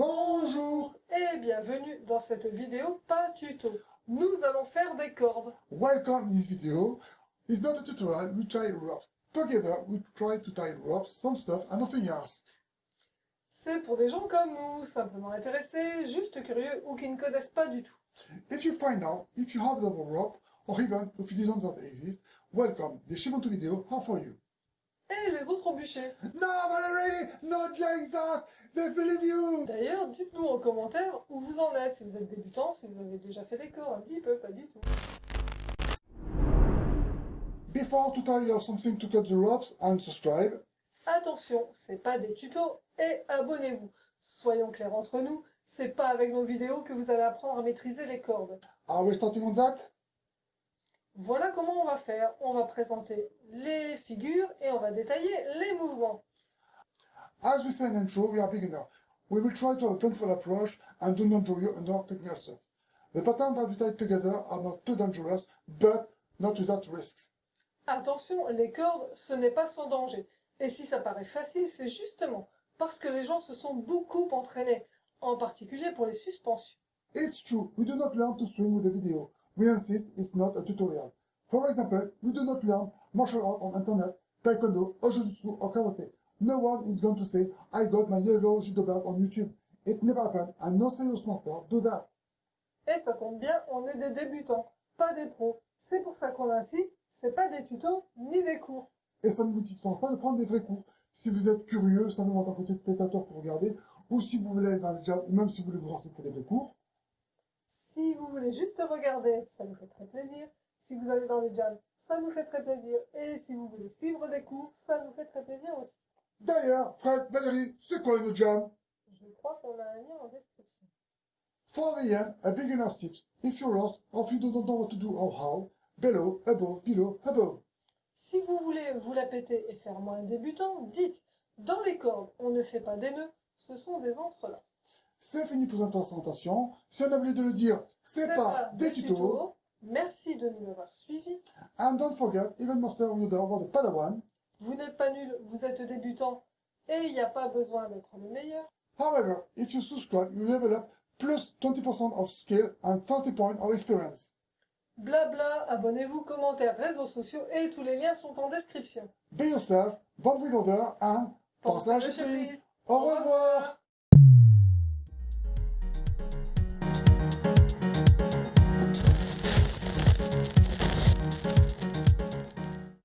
Bonjour et bienvenue dans cette vidéo pas tuto. Nous allons faire des cordes. Welcome in this video. It's not a tutorial, we try ropes. Together, we try to tie ropes, some stuff and nothing else. C'est pour des gens comme nous, simplement intéressés, juste curieux ou qui ne connaissent pas du tout. If you find out if you have the rope, or even if you don't know that exist, welcome. The Shimonto video are for you. Et les autres bûchers. No, Valerie, not like that. They believe you. D'ailleurs, dites-nous en commentaire où vous en êtes, si vous êtes débutant, si vous avez déjà fait des cordes, un petit peu, pas du tout. Before to tell you something to cut the ropes and subscribe. Attention, c'est pas des tutos et abonnez-vous. Soyons clairs entre nous, c'est pas avec nos vidéos que vous allez apprendre à maîtriser les cordes. Are we starting on that? Voilà comment on va faire. On va présenter les figures et on va détailler les mouvements. As we say in intro, we are beginner. We will try to have a planful approach and do not draw you under technical stuff. The patterns that we tie together are not too dangerous, but not without risks. Attention, les cordes, ce n'est pas sans danger. Et si ça paraît facile, c'est justement parce que les gens se sont beaucoup entraînés, en particulier pour les suspensions. It's true, we do not learn to swim with a video. We insist it's not a tutorial. For example, we do not learn martial arts on internet, taekwondo, or jujutsu, or karate. No one is going to say, I got my yellow judo belt on YouTube. It never happened, and no serious master do that. Et ça tombe bien, on est des débutants, pas des pros. C'est pour ça qu'on insiste, c'est pas des tutos, ni des cours. Et ça ne vous dispense pas de prendre des vrais cours. Si vous êtes curieux, simplement en tant que spectateur pour regarder, ou si vous voulez ou même si vous voulez vous renseigner pour des vrais cours. Si vous voulez juste regarder, ça nous fait très plaisir. Si vous allez dans les jams, ça nous fait très plaisir. Et si vous voulez suivre des cours, ça nous fait très plaisir. D'ailleurs, Fred, Valérie, c'est quoi une jam? Je crois qu'on a un lien en description. For the end, a beginner's tips. If you're lost, or if you don't know what to do or how, below, above, below, above. Si vous voulez vous la péter et faire moins débutant, dites dans les cordes, on ne fait pas des nœuds, ce sont des entrelacs. C'est fini pour cette présentation. Si on a oublié de le dire, c'est pas, des tutos. Merci de nous avoir suivis. And don't forget, even Master Yoda was the Padawan. Vous n'êtes pas nul, vous êtes débutant. Et il n'y a pas besoin d'être le meilleur. However, if you subscribe, you level up plus 20% of skill and 30 points of experience. Blabla, abonnez-vous, commentaires, réseaux sociaux et tous les liens sont en description. Be yourself, bond with others, and pensez à. Au revoir.